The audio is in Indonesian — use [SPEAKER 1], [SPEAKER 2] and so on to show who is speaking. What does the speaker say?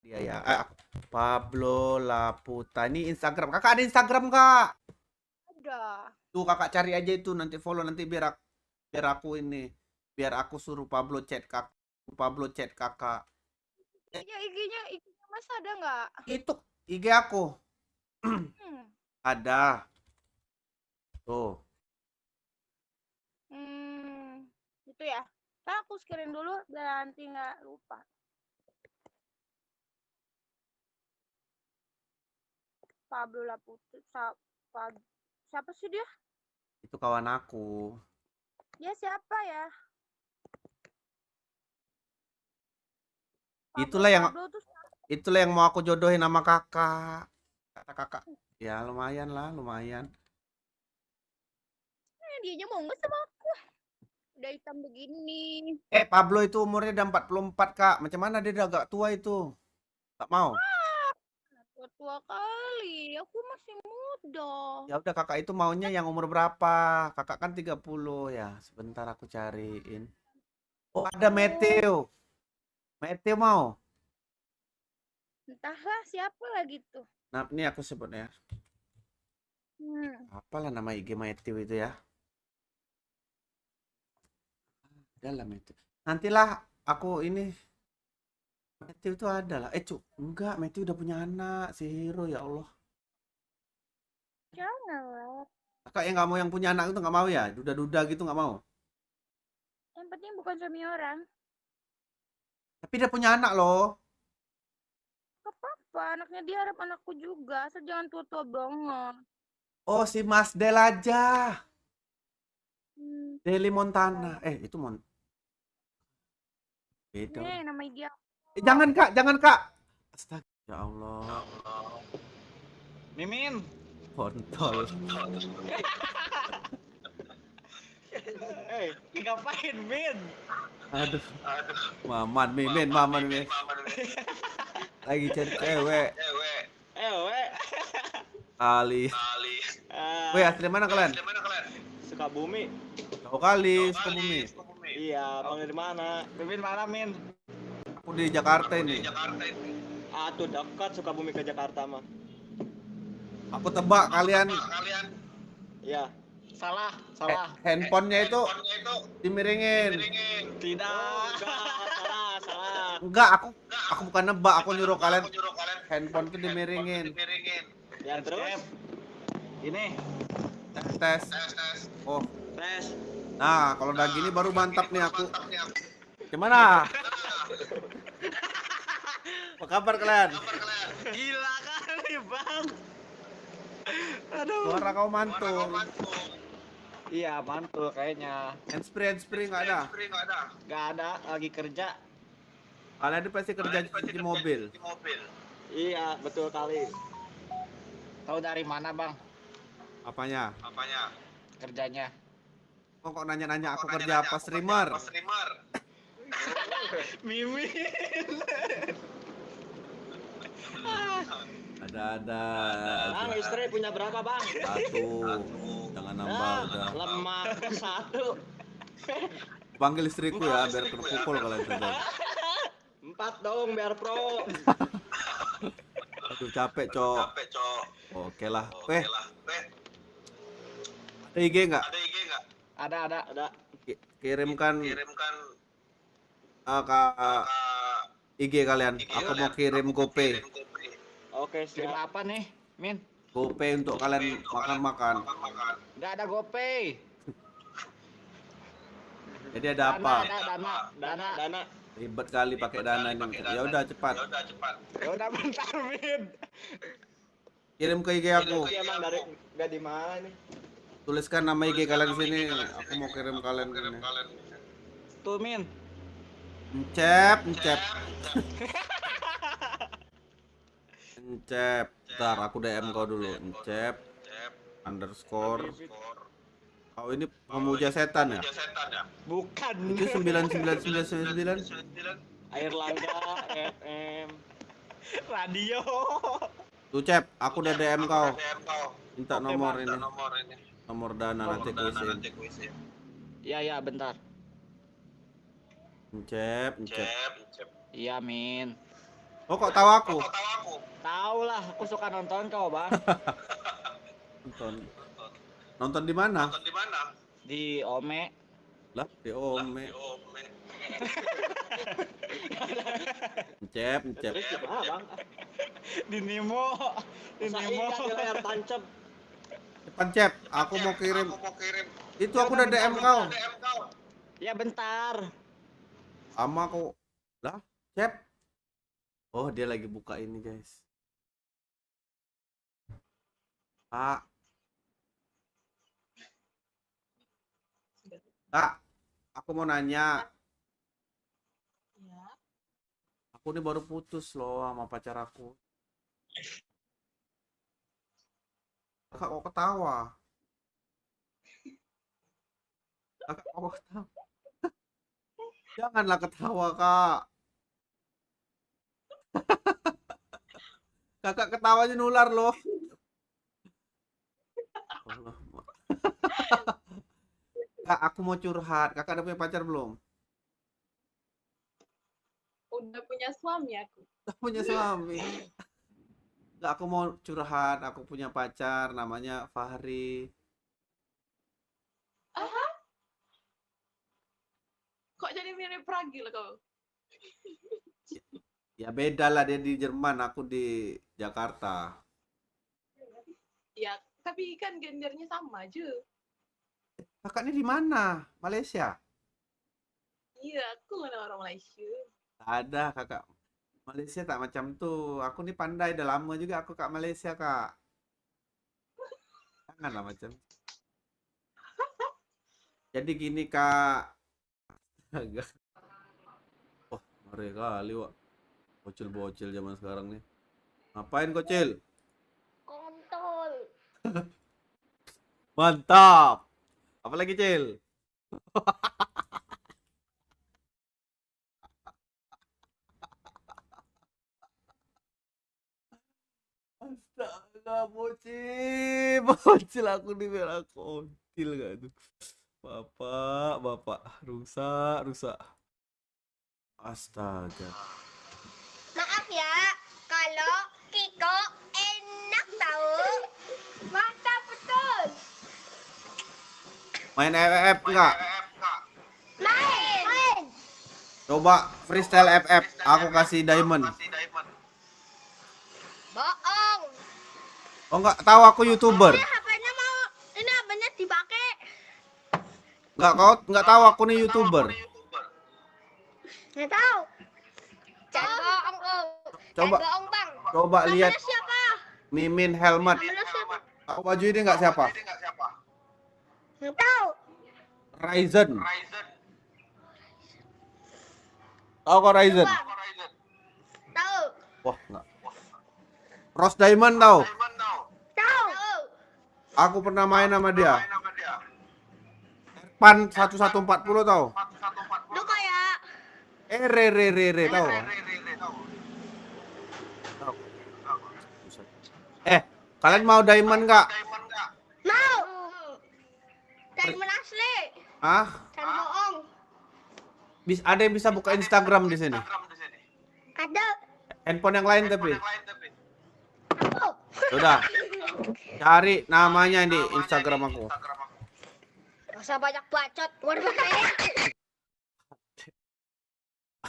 [SPEAKER 1] Dia ya. Eh, Pablo Laputa. Ini Instagram. Kakak ada Instagram, Kak?
[SPEAKER 2] Ada.
[SPEAKER 1] Tuh kakak cari aja itu nanti follow nanti biar aku, biar aku ini biar aku suruh Pablo chat kak Pablo chat kakak
[SPEAKER 2] Iya IG-nya IG-nya Mas ada nggak?
[SPEAKER 1] itu IG aku
[SPEAKER 2] Hmm.
[SPEAKER 1] ada tuh
[SPEAKER 2] hmm. Itu ya. Ntar aku screen dulu biar nanti nggak lupa. Pablo Laputa. Sa Pab siapa sih dia?
[SPEAKER 1] itu kawan aku
[SPEAKER 2] Dia siapa ya?
[SPEAKER 1] Itulah yang-
[SPEAKER 2] Pablo tuh
[SPEAKER 1] itulah yang mau aku jodohin sama kakak kata kakak ya lumayan lah lumayan
[SPEAKER 2] eh, dia aja mau nggak sama aku? Udah hitam begini.
[SPEAKER 1] eh Pablo itu umurnya udah 44 kak macam mana dia udah agak tua itu tak mau
[SPEAKER 2] Tua kali. Aku masih muda.
[SPEAKER 1] ya udah kakak itu maunya yang umur berapa? Kakak kan 30 ya sebentar aku cariin. Oh ada Matthew. Matthew mau?
[SPEAKER 2] Entahlah siapa lagi tuh.
[SPEAKER 1] nah ini aku sebut ya.
[SPEAKER 2] Hmm.
[SPEAKER 1] apalah nama IG Matthew itu ya? Dalam itu nantilah aku ini Matthew itu ada lah eh cuk enggak Matthew udah punya anak si Hero ya Allah
[SPEAKER 2] Jangan lah.
[SPEAKER 1] kakak yang nggak mau yang punya anak itu nggak mau ya duda-duda gitu nggak mau
[SPEAKER 2] Yang penting bukan suami orang.
[SPEAKER 1] tapi dia punya anak loh
[SPEAKER 2] Gak apa-apa, anaknya dia harap anakku juga. Asal jangan tua-tua banget.
[SPEAKER 1] oh si Mas Del aja
[SPEAKER 2] Hmm.
[SPEAKER 1] Deli Montana eh itu Mon beda
[SPEAKER 2] Nih, nama aku.
[SPEAKER 1] Eh, jangan kak jangan kak. Astaga ya Allah.
[SPEAKER 3] Mimin.
[SPEAKER 1] kontol.
[SPEAKER 3] Eh, ngapain, Min?
[SPEAKER 1] aduh. Maman mimin maman mimin lagi cari cewek.
[SPEAKER 3] Eh, we.
[SPEAKER 1] kali.
[SPEAKER 3] Ah,
[SPEAKER 1] Weh asli mana kalian?
[SPEAKER 3] Sukabumi.
[SPEAKER 1] tahu kali Sukabumi.
[SPEAKER 3] Iya, panggil di mana? Mimin mana, Min?
[SPEAKER 1] Aku di Jakarta ini.
[SPEAKER 3] Ah, tuh dekat Sukabumi ke Jakarta mah.
[SPEAKER 1] aku tebak kalian.
[SPEAKER 3] Iya. Salah,
[SPEAKER 1] eh,
[SPEAKER 3] salah.
[SPEAKER 1] handphonenya itu dimiringin.
[SPEAKER 3] Tidak. salah, salah.
[SPEAKER 1] enggak aku aku bukan nebak aku nyuruh kalian. handphone itu dimiringin.
[SPEAKER 3] Ya, terus? Ini,
[SPEAKER 1] tes tes. Oh.
[SPEAKER 3] Tes.
[SPEAKER 1] nah kalau udah gini baru mantap nih aku. gimana apa kabar kalian
[SPEAKER 3] Gila kali, Bang. Aduh.
[SPEAKER 1] suara kau mantul
[SPEAKER 3] Iya, mantul kayaknya.
[SPEAKER 1] handsfree handsfree nggak ada
[SPEAKER 3] Gak ada, lagi kerja.
[SPEAKER 1] kalian itu pasti kerja di mobil
[SPEAKER 3] Iya, betul kali. Tahu dari mana, Bang?
[SPEAKER 1] apanya
[SPEAKER 3] Kerjanya.
[SPEAKER 1] kok kok nanya-nanya aku kerja apa streamer
[SPEAKER 3] Mimin.
[SPEAKER 1] ada ada.
[SPEAKER 3] Bang, istri punya berapa, Bang?
[SPEAKER 1] satu. Jangan nambah
[SPEAKER 3] Ah,
[SPEAKER 1] udah.
[SPEAKER 3] lemah satu.
[SPEAKER 1] panggil istriku ya biar terpukul kalian sudah
[SPEAKER 3] Empat dong biar pro.
[SPEAKER 1] aduh capek cok. Oke lah. Weh. ada IG nggak?
[SPEAKER 3] Ada, ada, ada.
[SPEAKER 1] Ki- kirimkan uh, ke uh, IG kalian. Aku mau kirim GoPay.
[SPEAKER 3] Oke, stream apa nih, Min?
[SPEAKER 1] GoPay untuk kalian makan-makan.
[SPEAKER 3] Gak ada GoPay.
[SPEAKER 1] jadi ada apa?
[SPEAKER 3] Dana, ada dana, dana, dana.
[SPEAKER 1] ribet kali pakai dana ini. ya udah cepat.
[SPEAKER 3] Ya udah bentar, Min.
[SPEAKER 1] kirim ke IG aku.
[SPEAKER 3] Ini emang dari gak di mana nih?
[SPEAKER 1] tuliskan nama IG kalian di sini. aku mau kirim kalian ke sini
[SPEAKER 3] Tuh, Min.
[SPEAKER 1] Encep, encep. Encep. Ntar aku DM kau dulu. Encep. Underscore. Kau ini pemuja setan ya?
[SPEAKER 3] Bukan.
[SPEAKER 1] Itu 99999.
[SPEAKER 3] Air Langga FM. Radio.
[SPEAKER 1] Tuh Cep, aku udah DM kau. Minta nomor ini. Nomor dana nanti ku isiin.
[SPEAKER 3] Ya, ya, bentar.
[SPEAKER 1] Encep, encep.
[SPEAKER 3] Iya, Min.
[SPEAKER 1] Oh kok tahu aku?
[SPEAKER 3] Tahu lah, aku suka nonton kau, Bang.
[SPEAKER 1] Nonton. Nonton di mana?
[SPEAKER 3] Di Ome.
[SPEAKER 1] Lah, di Ome.
[SPEAKER 3] Terus di mana, Bang? Di Nemo. Di Nemo. di layar tancap.
[SPEAKER 1] Depan cep, aku mau kirim. Itu aku udah DM kau.
[SPEAKER 3] Ya bentar.
[SPEAKER 1] Sama aku. Lah, cep. Oh, dia lagi buka ini, guys. Kak. Kak, aku mau nanya.
[SPEAKER 4] Ya.
[SPEAKER 1] Aku ini baru putus loh sama pacar aku. Kakak kok ketawa? Kakak kok ketawa? Janganlah ketawa, Kak. Kakak ketawanya nular loh. Allah. Kak, aku mau curhat. Kakak udah punya pacar belum?
[SPEAKER 4] Udah punya suami aku.
[SPEAKER 1] Udah punya suami. Nggak, aku mau curhat. Aku punya pacar namanya Fahri.
[SPEAKER 4] Kok jadi mirip Pragil kau?
[SPEAKER 1] Ya beda lah dia di Jerman, aku di Jakarta.
[SPEAKER 4] Ya, tapi kan gendernya sama aja.
[SPEAKER 1] Kakak ini di mana? Malaysia?
[SPEAKER 4] Iya, aku mana orang Malaysia.
[SPEAKER 1] Tak ada kakak. Malaysia tak macam tuh. Aku nih pandai, udah lama juga aku kak Malaysia kak. Janganlah macam. Jadi gini kak. Agak. Wah, ngeri kali wak. Bocil-bocil zaman sekarang nih. Ngapain kocil?
[SPEAKER 5] Kontol.
[SPEAKER 1] Mantap. Apalagi cil? Astaga, bocil, bocil aku di merah kontil gak tuh. Bapak, bapak, rusak, rusak. Astaga.
[SPEAKER 5] Maaf ya, kalau Kiko enak tahu. Mantap betul.
[SPEAKER 1] Main FF enggak?
[SPEAKER 5] Main. Main.
[SPEAKER 1] Coba freestyle FF, aku kasih diamond.
[SPEAKER 5] Bohong.
[SPEAKER 1] Oh enggak tahu aku YouTuber.
[SPEAKER 5] Ini HP-nya mau ini HP-nya dipakai.
[SPEAKER 1] Enggak kau enggak tahu aku nih YouTuber.
[SPEAKER 5] Nggak tahu. Om.
[SPEAKER 1] Coba
[SPEAKER 5] Bang.
[SPEAKER 1] coba lihat
[SPEAKER 5] siapa?
[SPEAKER 1] Mimin Helmet.
[SPEAKER 5] Siapa?
[SPEAKER 1] Aku baju ini enggak siapa?
[SPEAKER 5] Nggak tahu.
[SPEAKER 1] Ryzen. Tahu kok Ryzen?
[SPEAKER 5] Tahu.
[SPEAKER 1] Wah, enggak. Rose Diamond tahu?
[SPEAKER 5] Tahu.
[SPEAKER 1] Aku pernah main sama dia. Pan 1140 tahu?
[SPEAKER 5] Lu kayak
[SPEAKER 1] Eh re re re re tahu? Tahu. Eh, kalian mau diamond enggak?
[SPEAKER 5] mau. Mana asli?
[SPEAKER 1] Ah,
[SPEAKER 5] Jangan bohong.
[SPEAKER 1] bis ada yang bisa buka Instagram di sini.
[SPEAKER 5] Ada.
[SPEAKER 1] Handphone yang lain tapi. Sudah. Cari namanya di Instagram aku.
[SPEAKER 5] Usah banyak bacot. Waduh,